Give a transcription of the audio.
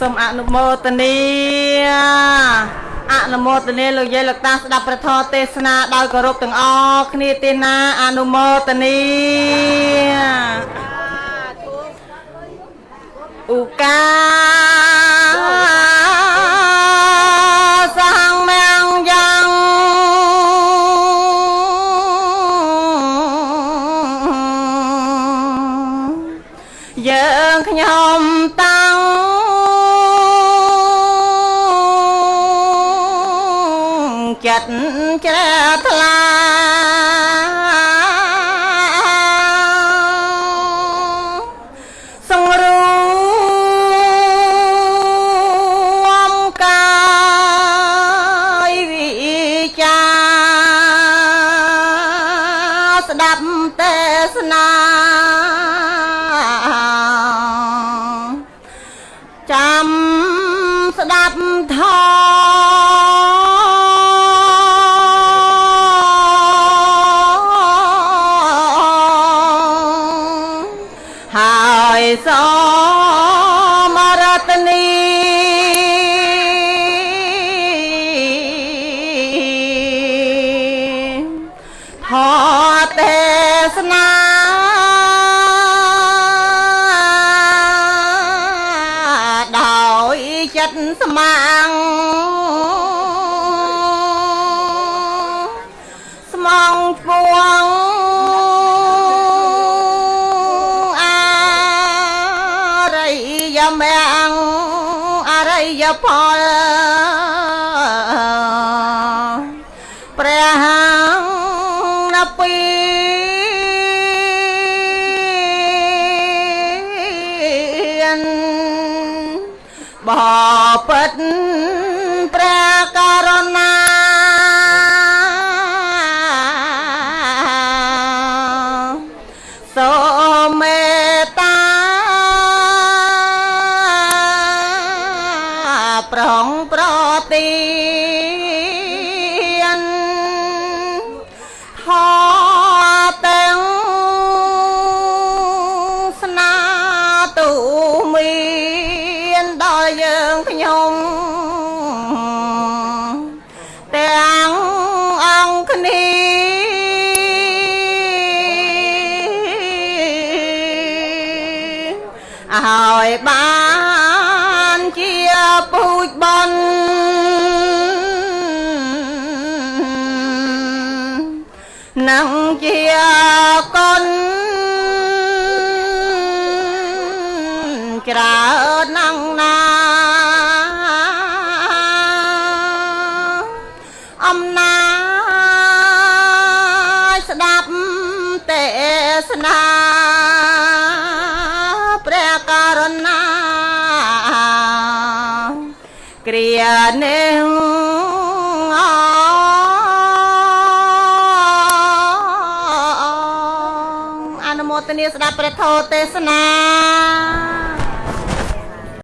សូមអនុមោទនាអនុមោទនាលោកយាយលោកតាស្ដាប់ព្រះធម៌ទេសនាដោយគោរពទាំងអស់គ្នាទេណាអនុមោទនាឧកាសាំងមាំងយ៉ាងយើងខ្ញុំតាំ ចិត្តជ្រះថ្លាសង្រួមកាយវិចាស្ដាប់ទេសនាចាំស្ដាប់ធម៌ យសមរតនីធម៌ទេសនាដោយចិត្តស្មាំង មង្គអរិយផលព្រះនពីនបពិត ទីនខទាំងស្នាទូមានដល់យើងខ្ញុំទាំងអង្គគ្នាឲ្យបាន នឹងជាកុនច្រើនណាស់ណាអំណាចស្ដាប់ទេសនាព្រះករុណាគ្រានេះអ មោទនាស្ដាប់ព្រះធម៌ទេសនា